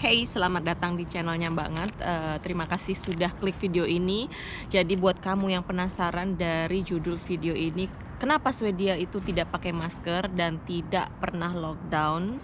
Hey, selamat datang di channelnya banget. Uh, terima kasih sudah klik video ini. Jadi buat kamu yang penasaran dari judul video ini, kenapa Swedia itu tidak pakai masker dan tidak pernah lockdown?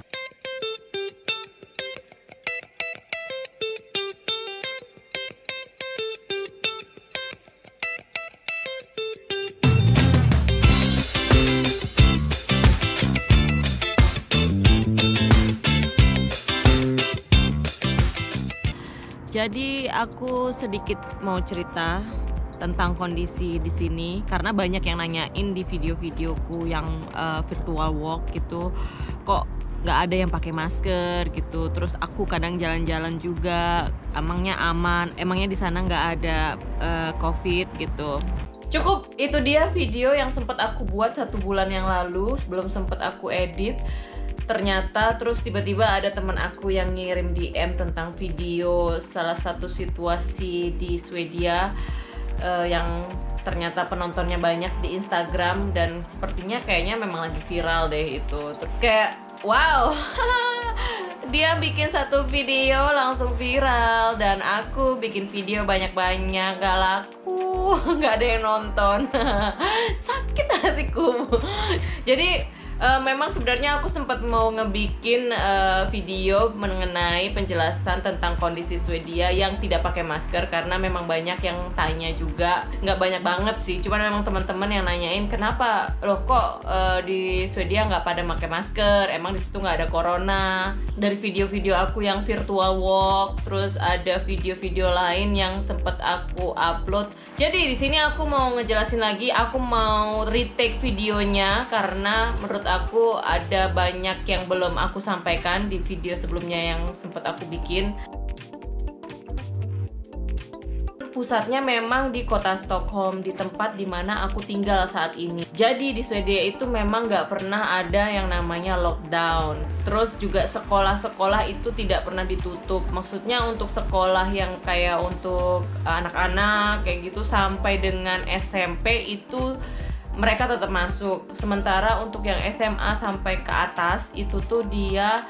Jadi aku sedikit mau cerita tentang kondisi di sini karena banyak yang nanyain di video-videoku yang uh, virtual walk gitu. Kok nggak ada yang pakai masker gitu? Terus aku kadang jalan-jalan juga emangnya aman? Emangnya di sana nggak ada uh, covid gitu. Cukup itu dia video yang sempat aku buat satu bulan yang lalu sebelum sempat aku edit ternyata terus tiba-tiba ada teman aku yang ngirim DM tentang video salah satu situasi di Swedia uh, yang ternyata penontonnya banyak di Instagram dan sepertinya kayaknya memang lagi viral deh itu. Terus kayak wow dia bikin satu video langsung viral dan aku bikin video banyak-banyak gak laku gak ada yang nonton. Sakit hatiku. Jadi uh, memang sebenarnya aku sempat mau ngebikin uh, video mengenai penjelasan tentang kondisi Swedia yang tidak pakai masker karena memang banyak yang tanya juga. Nggak banyak banget sih cuman memang teman-teman yang nanyain kenapa? Loh kok uh, di Swedia nggak pada pakai masker? Emang di situ nggak ada corona? Dari video-video aku yang virtual walk terus ada video-video lain yang sempat aku upload jadi di sini aku mau ngejelasin lagi aku mau retake videonya karena menurut aku ada banyak yang belum aku sampaikan di video sebelumnya yang sempat aku bikin pusatnya memang di kota Stockholm di tempat di mana aku tinggal saat ini. Jadi di Swedia itu memang nggak pernah ada yang namanya lockdown. Terus juga sekolah-sekolah itu tidak pernah ditutup. Maksudnya untuk sekolah yang kayak untuk anak-anak kayak gitu sampai dengan SMP itu mereka tetap masuk. Sementara untuk yang SMA sampai ke atas itu tuh dia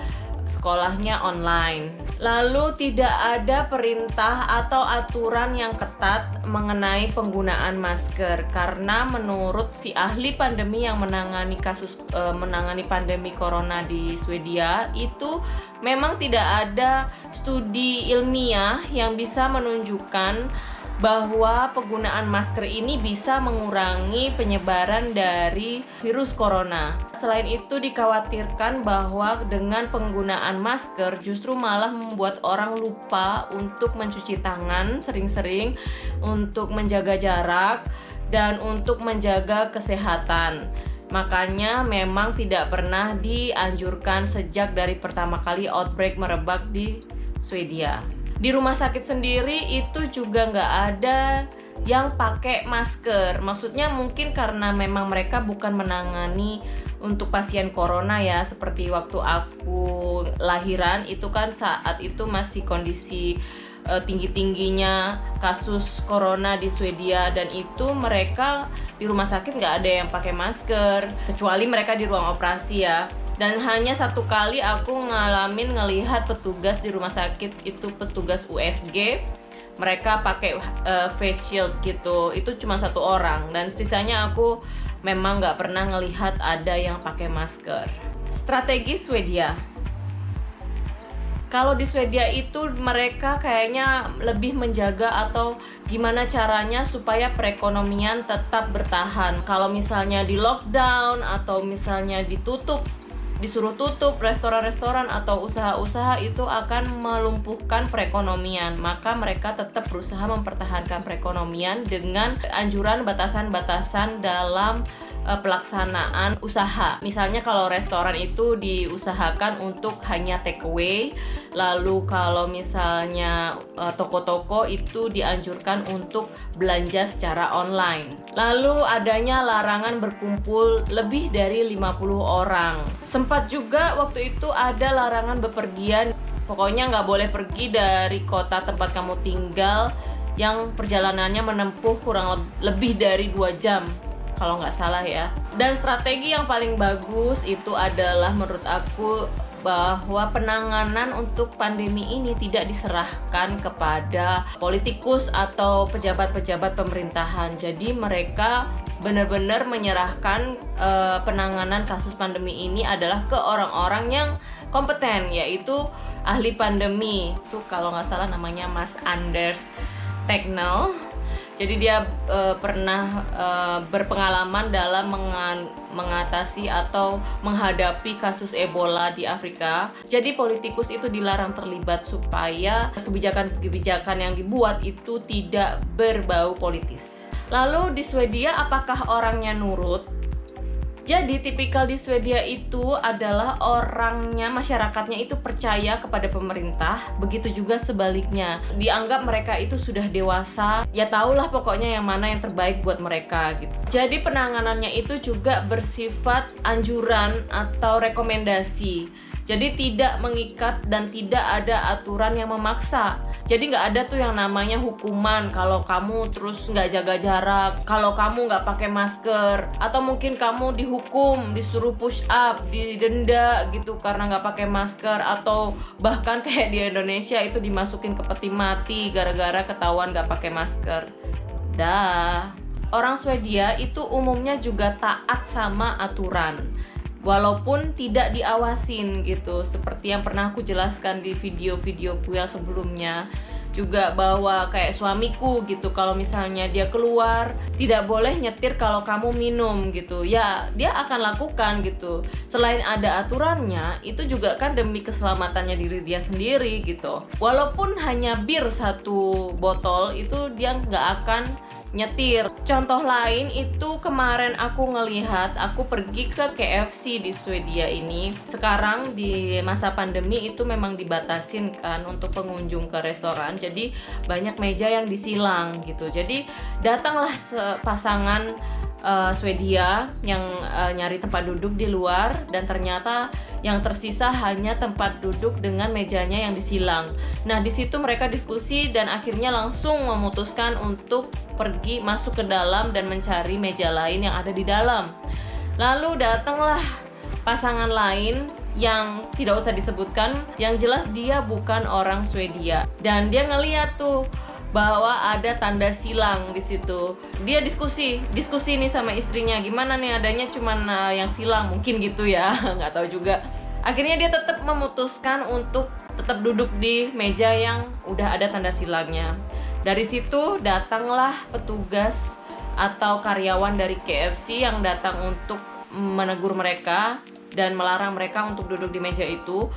sekolahnya online. Lalu tidak ada perintah atau aturan yang ketat mengenai penggunaan masker karena menurut si ahli pandemi yang menangani kasus e, menangani pandemi corona di Swedia itu memang tidak ada studi ilmiah yang bisa menunjukkan bahwa penggunaan masker ini bisa mengurangi penyebaran dari virus corona. Selain itu dikhawatirkan bahwa dengan penggunaan masker justru malah membuat orang lupa untuk mencuci tangan sering-sering, untuk menjaga jarak dan untuk menjaga kesehatan. Makanya memang tidak pernah dianjurkan sejak dari pertama kali outbreak merebak di Swedia di rumah sakit sendiri itu juga nggak ada yang pakai masker. Maksudnya mungkin karena memang mereka bukan menangani untuk pasien corona ya seperti waktu aku lahiran itu kan saat itu masih kondisi uh, tinggi-tingginya kasus corona di Swedia dan itu mereka di rumah sakit nggak ada yang pakai masker kecuali mereka di ruang operasi ya dan hanya satu kali aku ngalamin ngelihat petugas di rumah sakit itu petugas USG mereka pakai uh, face shield gitu. Itu cuma satu orang. Dan sisanya aku memang nggak pernah ngelihat ada yang pakai masker. Strategi Swedia. Kalau di Swedia itu mereka kayaknya lebih menjaga atau gimana caranya supaya perekonomian tetap bertahan. Kalau misalnya di lockdown atau misalnya ditutup disuruh tutup restoran-restoran atau usaha-usaha itu akan melumpuhkan perekonomian maka mereka tetap berusaha mempertahankan perekonomian dengan anjuran batasan-batasan dalam uh, pelaksanaan usaha. Misalnya kalau restoran itu diusahakan untuk hanya take away, lalu kalau misalnya uh, toko-toko itu dianjurkan untuk belanja secara online. Lalu adanya larangan berkumpul lebih dari 50 orang. Sempat juga waktu itu ada larangan bepergian. Pokoknya nggak boleh pergi dari kota tempat kamu tinggal yang perjalanannya menempuh kurang lebih dari dua jam kalau nggak salah ya dan strategi yang paling bagus itu adalah menurut aku bahwa penanganan untuk pandemi ini tidak diserahkan kepada politikus atau pejabat-pejabat pemerintahan. Jadi mereka benar-benar menyerahkan uh, penanganan kasus pandemi ini adalah ke orang-orang yang kompeten yaitu ahli pandemi. Itu kalau nggak salah namanya Mas Anders Teknel jadi dia e, pernah e, berpengalaman dalam mengatasi atau menghadapi kasus Ebola di Afrika. Jadi politikus itu dilarang terlibat supaya kebijakan-kebijakan yang dibuat itu tidak berbau politis. Lalu di Swedia apakah orangnya nurut? Jadi tipikal di Swedia itu adalah orangnya, masyarakatnya itu percaya kepada pemerintah, begitu juga sebaliknya. Dianggap mereka itu sudah dewasa, ya tahulah pokoknya yang mana yang terbaik buat mereka gitu. Jadi penanganannya itu juga bersifat anjuran atau rekomendasi jadi tidak mengikat dan tidak ada aturan yang memaksa. Jadi nggak ada tuh yang namanya hukuman kalau kamu terus nggak jaga jarak, kalau kamu nggak pakai masker, atau mungkin kamu dihukum, disuruh push up, didenda gitu karena nggak pakai masker, atau bahkan kayak di Indonesia itu dimasukin ke peti mati gara-gara ketahuan nggak pakai masker. Dah. Orang Swedia itu umumnya juga taat sama aturan walaupun tidak diawasin gitu seperti yang pernah aku jelaskan di video-videoku yang sebelumnya. Juga bahwa kayak suamiku gitu kalau misalnya dia keluar tidak boleh nyetir kalau kamu minum gitu. Ya dia akan lakukan gitu. Selain ada aturannya itu juga kan demi keselamatannya diri dia sendiri gitu. Walaupun hanya bir satu botol itu dia nggak akan nyetir. Contoh lain itu kemarin aku ngelihat aku pergi ke KFC di Swedia ini. Sekarang di masa pandemi itu memang dibatasin kan untuk pengunjung ke restoran. Jadi banyak meja yang disilang gitu. Jadi datanglah pasangan uh, Swedia yang uh, nyari tempat duduk di luar dan ternyata yang tersisa hanya tempat duduk dengan mejanya yang disilang. Nah, di situ mereka diskusi dan akhirnya langsung memutuskan untuk pergi masuk ke dalam dan mencari meja lain yang ada di dalam. Lalu datanglah pasangan lain yang tidak usah disebutkan, yang jelas dia bukan orang Swedia dan dia ngeliat tuh bahwa ada tanda silang di situ. Dia diskusi, diskusi nih sama istrinya, gimana nih adanya cuman uh, yang silang, mungkin gitu ya, nggak tahu juga. Akhirnya dia tetap memutuskan untuk tetap duduk di meja yang udah ada tanda silangnya. Dari situ datanglah petugas atau karyawan dari KFC yang datang untuk menegur mereka dan melarang mereka untuk duduk di meja itu.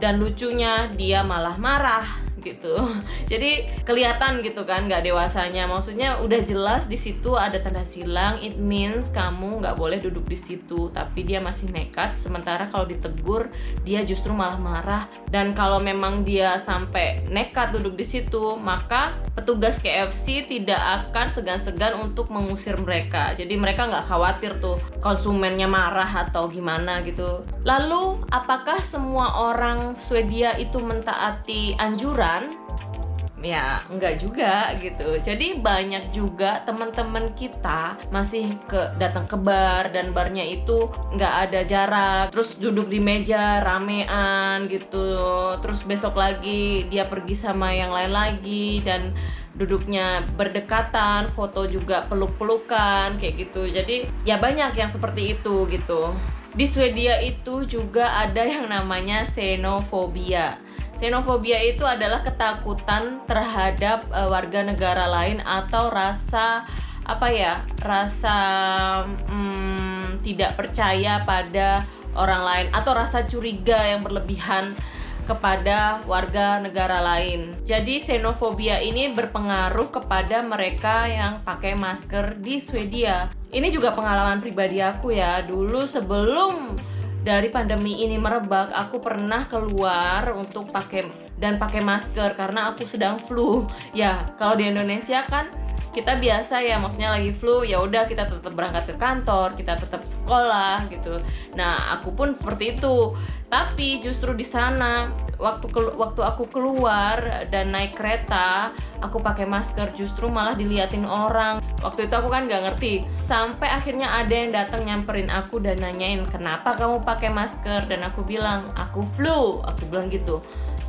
Dan lucunya dia malah marah gitu. Jadi kelihatan gitu kan nggak dewasanya. Maksudnya udah jelas di situ ada tanda silang. It means kamu nggak boleh duduk di situ tapi dia masih nekat. Sementara kalau ditegur dia justru malah marah. Dan kalau memang dia sampai nekat duduk di situ maka petugas KFC tidak akan segan-segan untuk mengusir mereka. Jadi mereka nggak khawatir tuh konsumennya marah atau gimana gitu. Lalu apakah semua orang Swedia itu mentaati anjuran ya enggak juga gitu. Jadi banyak juga teman-teman kita masih ke datang ke bar dan barnya itu nggak ada jarak. Terus duduk di meja ramean gitu. Terus besok lagi dia pergi sama yang lain lagi dan duduknya berdekatan foto juga peluk-pelukan kayak gitu. Jadi ya banyak yang seperti itu gitu. Di Swedia itu juga ada yang namanya xenofobia Xenofobia itu adalah ketakutan terhadap uh, warga negara lain atau rasa apa ya rasa hmm, tidak percaya pada orang lain atau rasa curiga yang berlebihan kepada warga negara lain. Jadi xenofobia ini berpengaruh kepada mereka yang pakai masker di Swedia. Ini juga pengalaman pribadi aku ya. Dulu sebelum dari pandemi ini merebak, aku pernah keluar untuk pakai dan pakai masker karena aku sedang flu. Ya kalau di Indonesia kan kita biasa ya maksudnya lagi flu ya udah kita tetap berangkat ke kantor kita tetap sekolah gitu. Nah aku pun seperti itu. Tapi justru di sana waktu waktu aku keluar dan naik kereta aku pakai masker justru malah diliatin orang. Waktu itu aku kan nggak ngerti. Sampai akhirnya ada yang datang nyamperin aku dan nanyain kenapa kamu pakai masker? Dan aku bilang aku flu. Aku bilang gitu.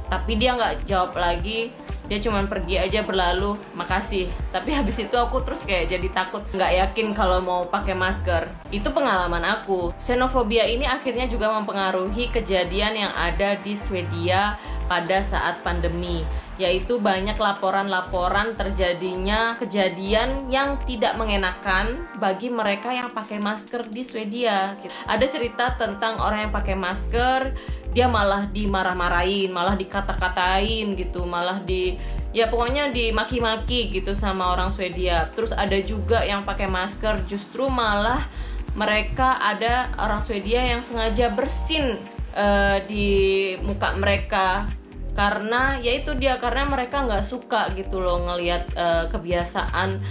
Tapi dia nggak jawab lagi dia cuma pergi aja berlalu makasih. Tapi habis itu aku terus kayak jadi takut nggak yakin kalau mau pakai masker. Itu pengalaman aku. Xenofobia ini akhirnya juga mempengaruhi kejadian yang ada di Swedia pada saat pandemi yaitu banyak laporan-laporan terjadinya kejadian yang tidak mengenakan bagi mereka yang pakai masker di Swedia. Ada cerita tentang orang yang pakai masker, dia malah dimarah-marahin, malah dikata-katain gitu, malah di ya pokoknya dimaki-maki gitu sama orang Swedia. Terus ada juga yang pakai masker justru malah mereka ada orang Swedia yang sengaja bersin uh, di muka mereka karena ya itu dia karena mereka nggak suka gitu loh ngelihat uh, kebiasaan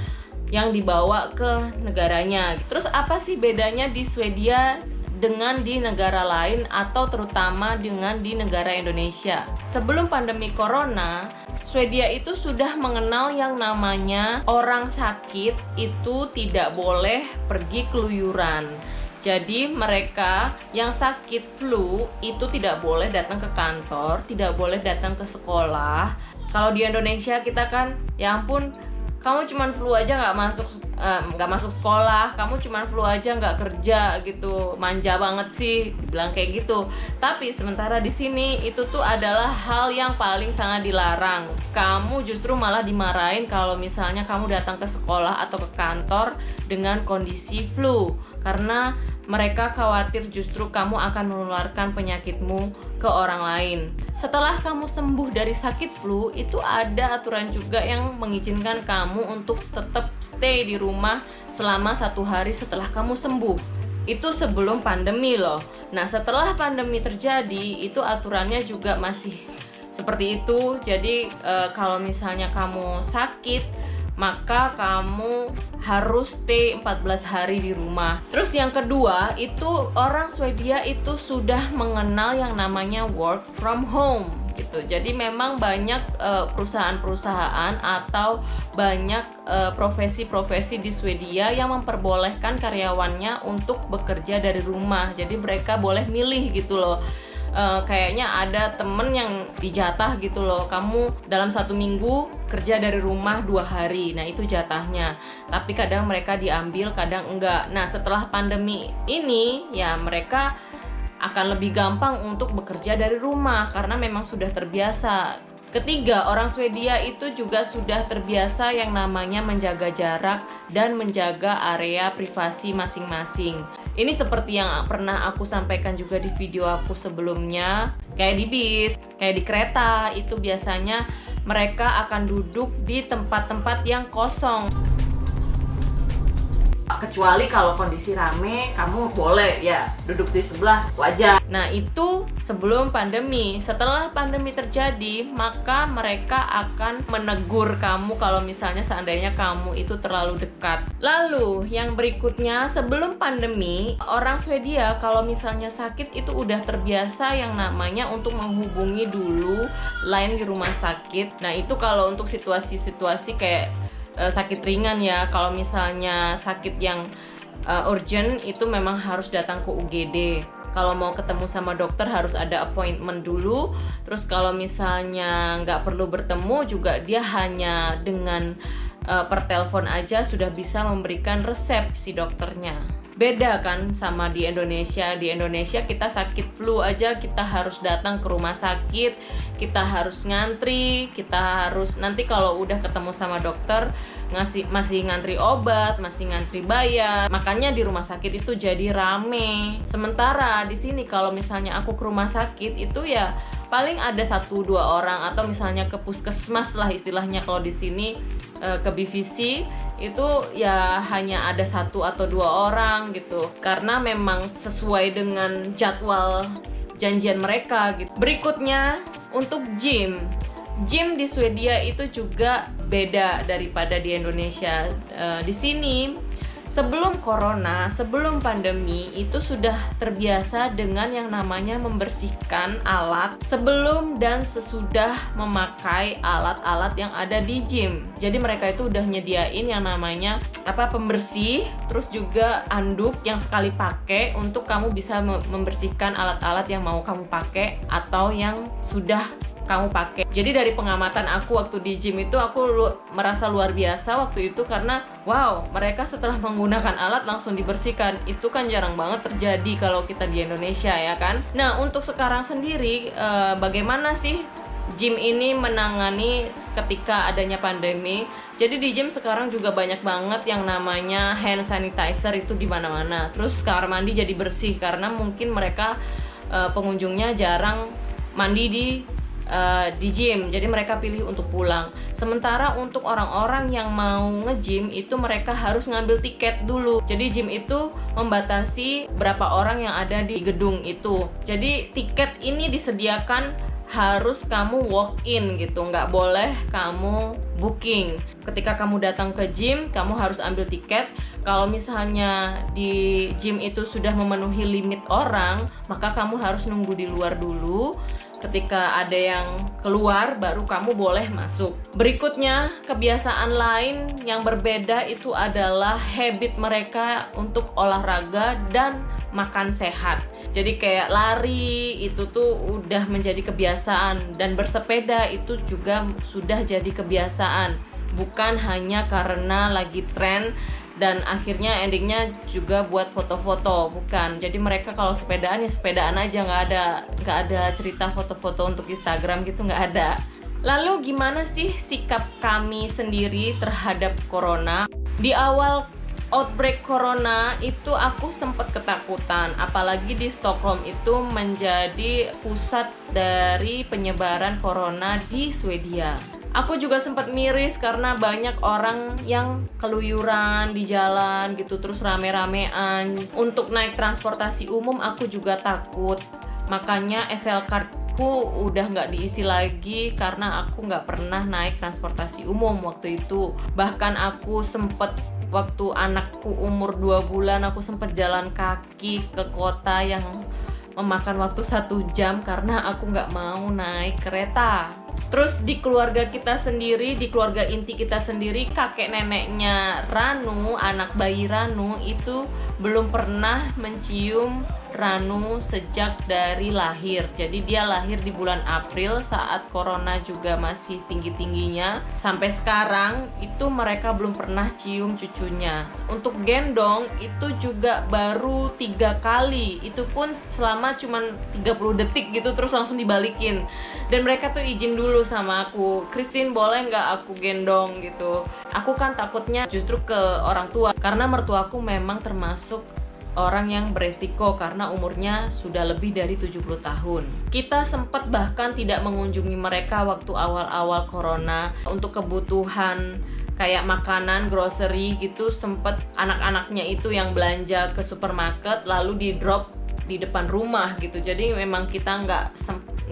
yang dibawa ke negaranya. Terus apa sih bedanya di Swedia dengan di negara lain atau terutama dengan di negara Indonesia? Sebelum pandemi corona, Swedia itu sudah mengenal yang namanya orang sakit itu tidak boleh pergi keluyuran jadi mereka yang sakit flu itu tidak boleh datang ke kantor, tidak boleh datang ke sekolah. Kalau di Indonesia kita kan, ya ampun, kamu cuman flu aja nggak masuk nggak um, masuk sekolah kamu cuman flu aja nggak kerja gitu. Manja banget sih bilang kayak gitu. Tapi sementara di sini itu tuh adalah hal yang paling sangat dilarang. Kamu justru malah dimarahin kalau misalnya kamu datang ke sekolah atau ke kantor dengan kondisi flu. Karena mereka khawatir justru kamu akan menularkan penyakitmu ke orang lain. Setelah kamu sembuh dari sakit flu, itu ada aturan juga yang mengizinkan kamu untuk tetap stay di rumah selama satu hari setelah kamu sembuh. Itu sebelum pandemi loh. Nah, setelah pandemi terjadi, itu aturannya juga masih seperti itu. Jadi, e, kalau misalnya kamu sakit, maka kamu harus stay 14 hari di rumah. Terus yang kedua, itu orang Swedia itu sudah mengenal yang namanya work from home gitu. Jadi memang banyak uh, perusahaan-perusahaan atau banyak uh, profesi-profesi di Swedia yang memperbolehkan karyawannya untuk bekerja dari rumah. Jadi mereka boleh milih gitu loh uh, kayaknya ada temen yang dijatah gitu loh. Kamu dalam satu minggu kerja dari rumah dua hari. Nah itu jatahnya. Tapi kadang mereka diambil kadang enggak. Nah setelah pandemi ini ya mereka akan lebih gampang untuk bekerja dari rumah karena memang sudah terbiasa. Ketiga, orang Swedia itu juga sudah terbiasa yang namanya menjaga jarak dan menjaga area privasi masing-masing. Ini seperti yang pernah aku sampaikan juga di video aku sebelumnya, kayak di bis, kayak di kereta, itu biasanya mereka akan duduk di tempat-tempat yang kosong kecuali kalau kondisi rame kamu boleh ya duduk di sebelah wajar. Nah itu sebelum pandemi. Setelah pandemi terjadi maka mereka akan menegur kamu kalau misalnya seandainya kamu itu terlalu dekat. Lalu yang berikutnya sebelum pandemi orang Swedia kalau misalnya sakit itu udah terbiasa yang namanya untuk menghubungi dulu lain di rumah sakit. Nah itu kalau untuk situasi-situasi kayak uh, sakit ringan ya. Kalau misalnya sakit yang uh, urgent itu memang harus datang ke UGD kalau mau ketemu sama dokter harus ada appointment dulu. Terus kalau misalnya nggak perlu bertemu juga dia hanya dengan uh, per telepon aja sudah bisa memberikan resep si dokternya beda kan sama di Indonesia. Di Indonesia kita sakit flu aja kita harus datang ke rumah sakit kita harus ngantri kita harus nanti kalau udah ketemu sama dokter ngasih masih ngantri obat masih ngantri bayar. Makanya di rumah sakit itu jadi rame. Sementara di sini kalau misalnya aku ke rumah sakit itu ya paling ada satu dua orang atau misalnya ke puskesmas lah istilahnya kalau di sini eh, ke BVC itu ya hanya ada satu atau dua orang gitu karena memang sesuai dengan jadwal janjian mereka gitu. Berikutnya untuk gym. Gym di Swedia itu juga beda daripada di Indonesia. Uh, di sini sebelum corona, sebelum pandemi itu sudah terbiasa dengan yang namanya membersihkan alat sebelum dan sesudah memakai alat-alat yang ada di gym. Jadi mereka itu udah nyediain yang namanya apa pembersih, terus juga anduk yang sekali pakai untuk kamu bisa membersihkan alat-alat yang mau kamu pakai atau yang sudah kamu pakai. Jadi dari pengamatan aku waktu di gym itu aku lu merasa luar biasa waktu itu karena wow, mereka setelah menggunakan alat langsung dibersihkan. Itu kan jarang banget terjadi kalau kita di Indonesia ya kan. Nah, untuk sekarang sendiri eh, bagaimana sih gym ini menangani ketika adanya pandemi. Jadi di gym sekarang juga banyak banget yang namanya hand sanitizer itu di mana-mana. Terus kamar mandi jadi bersih karena mungkin mereka uh, pengunjungnya jarang mandi di uh, di gym. Jadi mereka pilih untuk pulang. Sementara untuk orang-orang yang mau nge-gym itu mereka harus ngambil tiket dulu. Jadi gym itu membatasi berapa orang yang ada di gedung itu. Jadi tiket ini disediakan harus kamu walk in gitu. Nggak boleh kamu booking. Ketika kamu datang ke gym kamu harus ambil tiket. Kalau misalnya di gym itu sudah memenuhi limit orang maka kamu harus nunggu di luar dulu ketika ada yang keluar baru kamu boleh masuk. Berikutnya kebiasaan lain yang berbeda itu adalah habit mereka untuk olahraga dan makan sehat. Jadi kayak lari itu tuh udah menjadi kebiasaan. Dan bersepeda itu juga sudah jadi kebiasaan. Bukan hanya karena lagi tren dan akhirnya endingnya juga buat foto-foto bukan. Jadi mereka kalau sepedaan ya sepedaan aja nggak ada nggak ada cerita foto-foto untuk Instagram gitu nggak ada. Lalu gimana sih sikap kami sendiri terhadap corona? Di awal outbreak corona itu aku sempat ketakutan apalagi di Stockholm itu menjadi pusat dari penyebaran corona di Swedia aku juga sempat miris karena banyak orang yang keluyuran di jalan gitu terus rame-ramean. Untuk naik transportasi umum aku juga takut. Makanya SL card aku udah nggak diisi lagi karena aku nggak pernah naik transportasi umum waktu itu. Bahkan aku sempet waktu anakku umur 2 bulan aku sempet jalan kaki ke kota yang memakan waktu satu jam karena aku nggak mau naik kereta. Terus di keluarga kita sendiri, di keluarga inti kita sendiri, kakek neneknya Ranu, anak bayi Ranu itu belum pernah mencium Ranu sejak dari lahir. Jadi dia lahir di bulan April saat corona juga masih tinggi-tingginya. Sampai sekarang itu mereka belum pernah cium cucunya. Untuk gendong itu juga baru tiga kali. Itu pun selama cuma 30 detik gitu terus langsung dibalikin. Dan mereka tuh izin dulu sama aku, Christine boleh nggak aku gendong gitu. Aku kan takutnya justru ke orang tua karena mertuaku memang termasuk orang yang beresiko karena umurnya sudah lebih dari 70 tahun. Kita sempat bahkan tidak mengunjungi mereka waktu awal-awal corona untuk kebutuhan kayak makanan, grocery gitu sempat anak-anaknya itu yang belanja ke supermarket lalu di drop di depan rumah gitu. Jadi memang kita nggak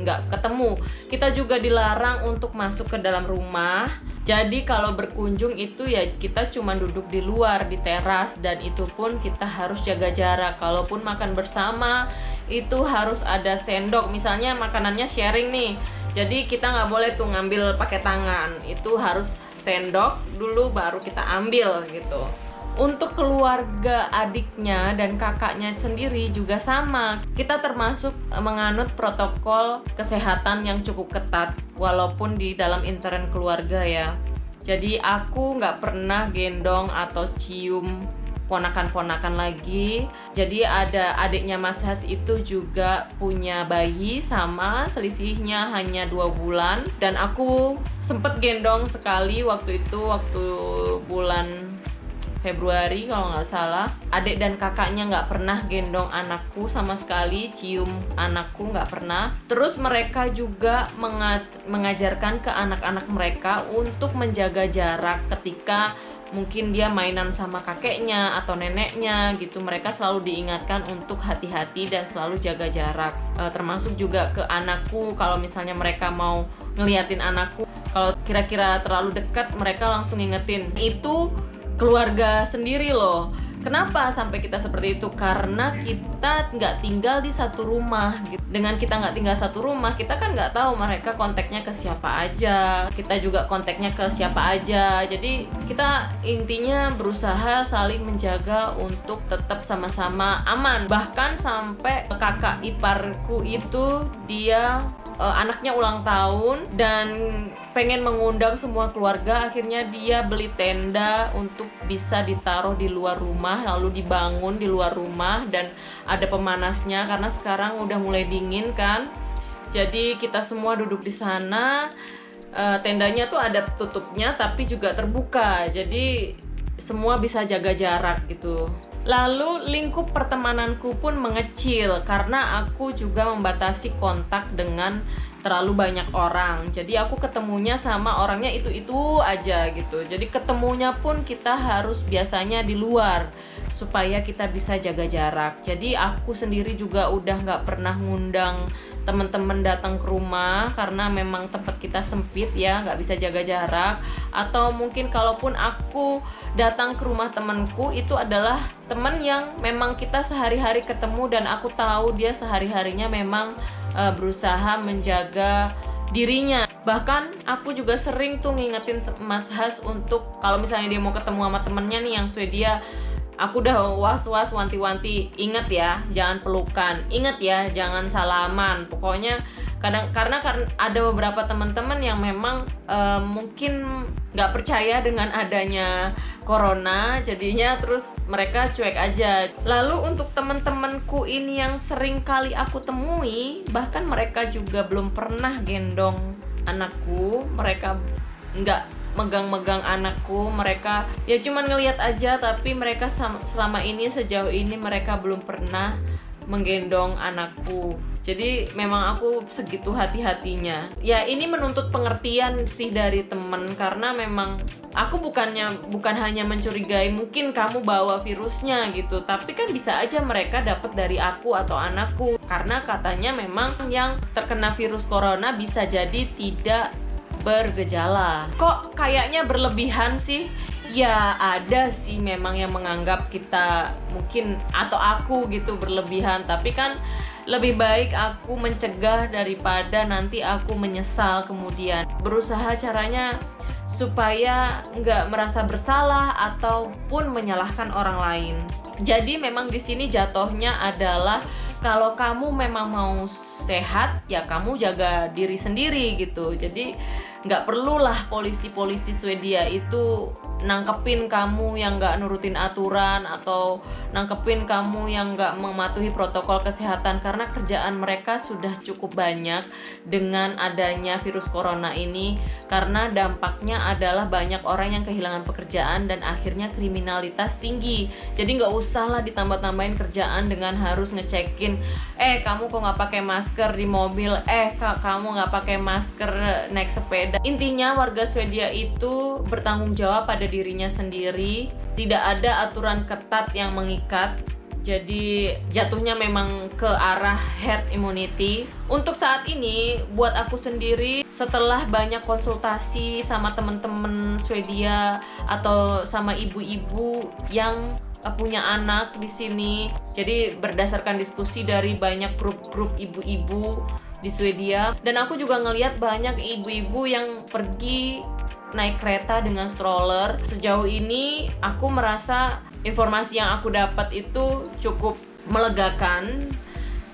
nggak ketemu. Kita juga dilarang untuk masuk ke dalam rumah jadi kalau berkunjung itu ya kita cuma duduk di luar di teras dan itu pun kita harus jaga jarak. Kalaupun makan bersama itu harus ada sendok. Misalnya makanannya sharing nih. Jadi kita nggak boleh tuh ngambil pakai tangan. Itu harus sendok dulu baru kita ambil gitu untuk keluarga adiknya dan kakaknya sendiri juga sama. Kita termasuk eh, menganut protokol kesehatan yang cukup ketat walaupun di dalam intern keluarga ya. Jadi aku nggak pernah gendong atau cium ponakan-ponakan lagi. Jadi ada adiknya Mas Has itu juga punya bayi sama selisihnya hanya dua bulan dan aku sempet gendong sekali waktu itu waktu bulan Februari kalau nggak salah. Adik dan kakaknya nggak pernah gendong anakku sama sekali cium anakku nggak pernah. Terus mereka juga mengajarkan ke anak-anak mereka untuk menjaga jarak ketika mungkin dia mainan sama kakeknya atau neneknya gitu. Mereka selalu diingatkan untuk hati-hati dan selalu jaga jarak. E, termasuk juga ke anakku kalau misalnya mereka mau ngeliatin anakku kalau kira-kira terlalu dekat mereka langsung ingetin itu keluarga sendiri loh Kenapa sampai kita seperti itu? Karena kita nggak tinggal di satu rumah. Gitu. Dengan kita nggak tinggal satu rumah, kita kan nggak tahu mereka kontaknya ke siapa aja. Kita juga kontaknya ke siapa aja. Jadi kita intinya berusaha saling menjaga untuk tetap sama-sama aman. Bahkan sampai kakak iparku itu dia uh, anaknya ulang tahun dan pengen mengundang semua keluarga akhirnya dia beli tenda untuk bisa ditaruh di luar rumah lalu dibangun di luar rumah dan ada pemanasnya karena sekarang udah mulai dingin kan. Jadi kita semua duduk di sana uh, tendanya tuh ada tutupnya tapi juga terbuka. Jadi semua bisa jaga jarak gitu Lalu lingkup pertemananku pun mengecil karena aku juga membatasi kontak dengan terlalu banyak orang. Jadi aku ketemunya sama orangnya itu-itu aja gitu. Jadi ketemunya pun kita harus biasanya di luar supaya kita bisa jaga jarak. Jadi aku sendiri juga udah nggak pernah ngundang teman-teman datang ke rumah karena memang tempat kita sempit ya nggak bisa jaga jarak atau mungkin kalaupun aku datang ke rumah temanku itu adalah teman yang memang kita sehari-hari ketemu dan aku tahu dia sehari-harinya memang uh, berusaha menjaga dirinya bahkan aku juga sering tuh ngingetin Mas Has untuk kalau misalnya dia mau ketemu sama temennya nih yang Swedia aku udah was-was wanti-wanti. Inget ya jangan pelukan. Inget ya jangan salaman. Pokoknya kadang karena karena ada beberapa teman-teman yang memang uh, mungkin nggak percaya dengan adanya corona. Jadinya terus mereka cuek aja. Lalu untuk teman-temanku ini yang sering kali aku temui bahkan mereka juga belum pernah gendong anakku. Mereka nggak megang-megang anakku mereka ya cuman ngelihat aja tapi mereka selama ini sejauh ini mereka belum pernah menggendong anakku. Jadi memang aku segitu hati-hatinya. Ya ini menuntut pengertian sih dari temen karena memang aku bukannya bukan hanya mencurigai mungkin kamu bawa virusnya gitu tapi kan bisa aja mereka dapat dari aku atau anakku. Karena katanya memang yang terkena virus corona bisa jadi tidak bergejala. Kok kayaknya berlebihan sih? Ya ada sih memang yang menganggap kita mungkin atau aku gitu berlebihan, tapi kan lebih baik aku mencegah daripada nanti aku menyesal kemudian. Berusaha caranya supaya nggak merasa bersalah ataupun menyalahkan orang lain. Jadi memang di sini jatuhnya adalah kalau kamu memang mau sehat ya kamu jaga diri sendiri gitu jadi nggak perlulah polisi-polisi Swedia itu nangkepin kamu yang nggak nurutin aturan atau nangkepin kamu yang nggak mematuhi protokol kesehatan. Karena kerjaan mereka sudah cukup banyak dengan adanya virus corona ini. Karena dampaknya adalah banyak orang yang kehilangan pekerjaan dan akhirnya kriminalitas tinggi. Jadi nggak usah lah ditambah-tambahin kerjaan dengan harus ngecekin eh kamu kok nggak pakai masker di mobil? Eh kamu nggak pakai masker naik sepeda intinya warga Swedia itu bertanggung jawab pada dirinya sendiri. Tidak ada aturan ketat yang mengikat. Jadi jatuhnya memang ke arah herd immunity. Untuk saat ini buat aku sendiri setelah banyak konsultasi sama temen-temen Swedia atau sama ibu-ibu yang eh, punya anak di sini jadi berdasarkan diskusi dari banyak grup-grup ibu-ibu di Swedia dan aku juga ngelihat banyak ibu-ibu yang pergi naik kereta dengan stroller. Sejauh ini aku merasa informasi yang aku dapat itu cukup melegakan.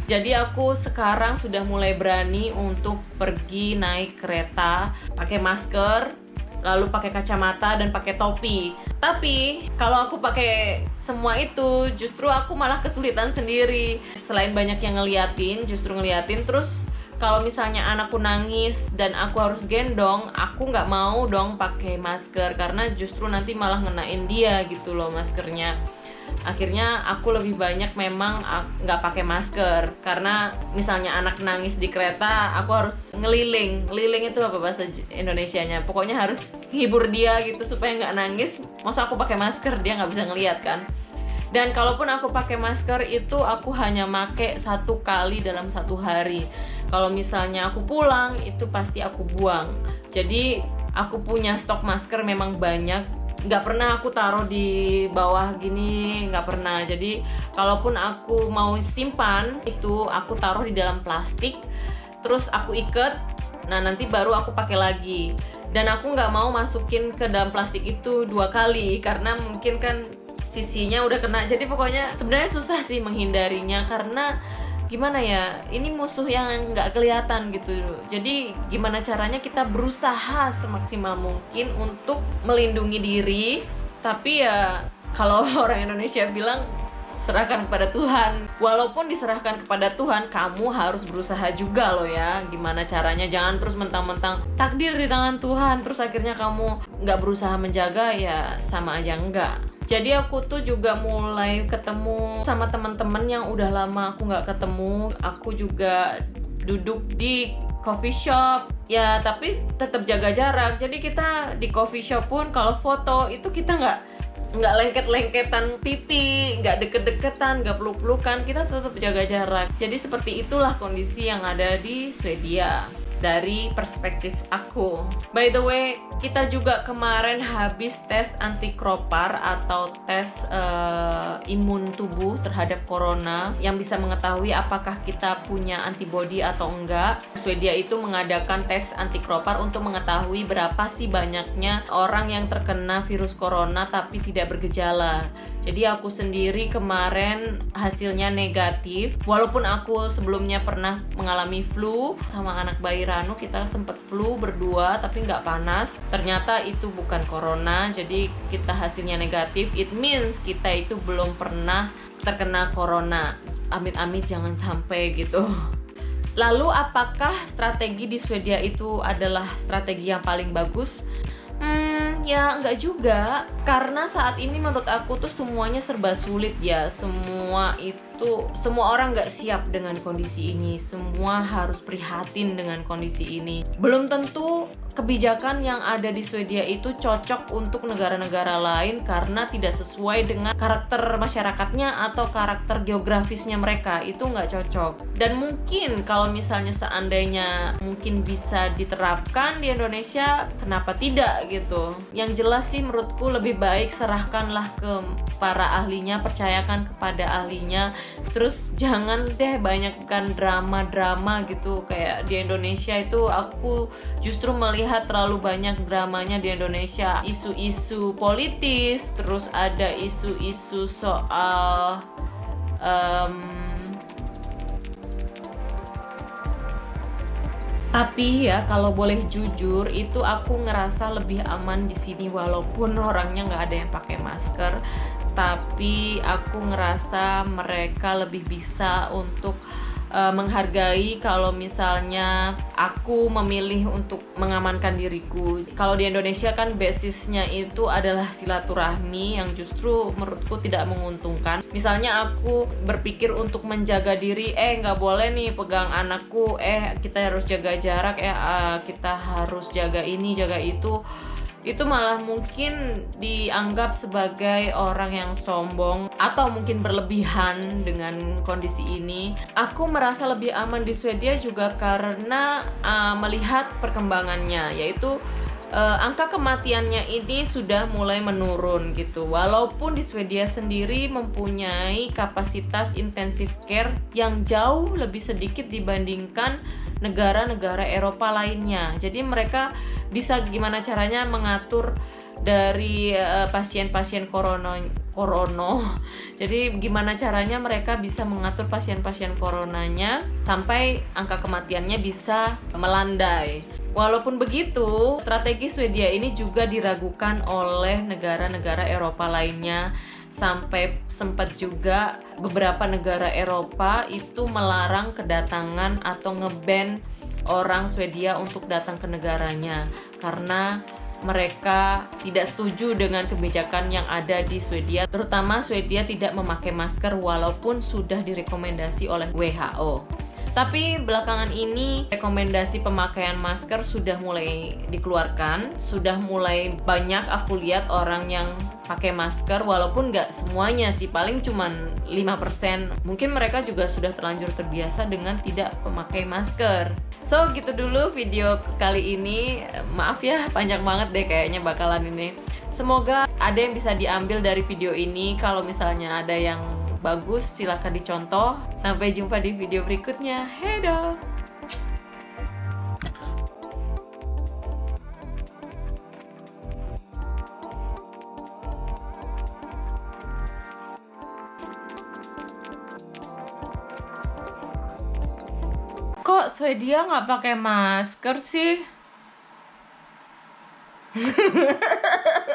Jadi aku sekarang sudah mulai berani untuk pergi naik kereta pakai masker, lalu pakai kacamata dan pakai topi. Tapi kalau aku pakai semua itu, justru aku malah kesulitan sendiri. Selain banyak yang ngeliatin, justru ngeliatin terus kalau misalnya anakku nangis dan aku harus gendong aku nggak mau dong pakai masker karena justru nanti malah ngenain dia gitu loh maskernya. Akhirnya aku lebih banyak memang nggak pakai masker. Karena misalnya anak nangis di kereta aku harus ngeliling. Ngeliling itu apa bahasa Indonesia-nya? Pokoknya harus hibur dia gitu supaya nggak nangis. Masa aku pakai masker? Dia nggak bisa ngeliat kan? Dan kalaupun aku pakai masker itu aku hanya make satu kali dalam satu hari kalau misalnya aku pulang itu pasti aku buang. Jadi aku punya stok masker memang banyak. Nggak pernah aku taruh di bawah gini nggak pernah. Jadi kalaupun aku mau simpan itu aku taruh di dalam plastik terus aku ikat. Nah nanti baru aku pakai lagi. Dan aku nggak mau masukin ke dalam plastik itu dua kali karena mungkin kan sisinya udah kena. Jadi pokoknya sebenarnya susah sih menghindarinya karena gimana ya ini musuh yang nggak kelihatan gitu. Jadi gimana caranya kita berusaha semaksimal mungkin untuk melindungi diri. Tapi ya kalau orang Indonesia bilang serahkan kepada Tuhan. Walaupun diserahkan kepada Tuhan kamu harus berusaha juga loh ya. Gimana caranya? Jangan terus mentang-mentang takdir di tangan Tuhan terus akhirnya kamu nggak berusaha menjaga ya sama aja enggak jadi aku tuh juga mulai ketemu sama teman-teman yang udah lama aku nggak ketemu. Aku juga duduk di coffee shop. Ya tapi tetap jaga jarak. Jadi kita di coffee shop pun kalau foto itu kita nggak nggak lengket-lengketan pipi, nggak deket-deketan, nggak peluk-pelukan, kita tetap jaga jarak. Jadi seperti itulah kondisi yang ada di Swedia dari perspektif aku. By the way, kita juga kemarin habis tes antikropar atau tes uh, imun tubuh terhadap corona yang bisa mengetahui apakah kita punya antibodi atau enggak. Swedia itu mengadakan tes antikropar untuk mengetahui berapa sih banyaknya orang yang terkena virus corona tapi tidak bergejala. Jadi aku sendiri kemarin hasilnya negatif. Walaupun aku sebelumnya pernah mengalami flu sama anak bayi Ranu, kita sempat flu berdua tapi nggak panas. Ternyata itu bukan corona, jadi kita hasilnya negatif. It means kita itu belum pernah terkena corona. Amit-amit jangan sampai gitu. Lalu apakah strategi di Swedia itu adalah strategi yang paling bagus? Hmm, ya nggak juga. Karena saat ini menurut aku tuh semuanya serba sulit ya. Semua itu, semua orang nggak siap dengan kondisi ini. Semua harus prihatin dengan kondisi ini. Belum tentu kebijakan yang ada di Swedia itu cocok untuk negara-negara lain karena tidak sesuai dengan karakter masyarakatnya atau karakter geografisnya mereka. Itu nggak cocok. Dan mungkin kalau misalnya seandainya mungkin bisa diterapkan di Indonesia kenapa tidak gitu? Yang jelas sih menurutku lebih baik serahkanlah ke para ahlinya percayakan kepada ahlinya. Terus jangan deh banyakkan drama-drama gitu. Kayak di Indonesia itu aku justru melihat melihat terlalu banyak dramanya di Indonesia. Isu-isu politis terus ada isu-isu soal um, tapi ya kalau boleh jujur itu aku ngerasa lebih aman di sini walaupun orangnya nggak ada yang pakai masker. Tapi aku ngerasa mereka lebih bisa untuk uh, menghargai kalau misalnya aku memilih untuk mengamankan diriku. Kalau di Indonesia kan basisnya itu adalah silaturahmi yang justru menurutku tidak menguntungkan. Misalnya aku berpikir untuk menjaga diri, eh nggak boleh nih pegang anakku, eh kita harus jaga jarak, eh uh, kita harus jaga ini, jaga itu itu malah mungkin dianggap sebagai orang yang sombong atau mungkin berlebihan dengan kondisi ini. Aku merasa lebih aman di Swedia juga karena uh, melihat perkembangannya, yaitu uh, angka kematiannya ini sudah mulai menurun gitu. Walaupun di Swedia sendiri mempunyai kapasitas intensive care yang jauh lebih sedikit dibandingkan negara-negara Eropa lainnya. Jadi mereka bisa gimana caranya mengatur dari eh, pasien-pasien uh, corona korono. Jadi gimana caranya mereka bisa mengatur pasien-pasien coronanya sampai angka kematiannya bisa melandai. Walaupun begitu, strategi Swedia ini juga diragukan oleh negara-negara Eropa lainnya sampai sempat juga beberapa negara Eropa itu melarang kedatangan atau ngeban orang Swedia untuk datang ke negaranya karena mereka tidak setuju dengan kebijakan yang ada di Swedia, terutama Swedia tidak memakai masker walaupun sudah direkomendasi oleh WHO. Tapi belakangan ini rekomendasi pemakaian masker sudah mulai dikeluarkan, sudah mulai banyak aku lihat orang yang pakai masker walaupun nggak semuanya sih, paling cuman 5%. Mungkin mereka juga sudah terlanjur terbiasa dengan tidak memakai masker. So gitu dulu video kali ini. Maaf ya panjang banget deh kayaknya bakalan ini. Semoga ada yang bisa diambil dari video ini kalau misalnya ada yang bagus silahkan dicontoh. Sampai jumpa di video berikutnya. Hedo kok Swedia nggak pakai masker sih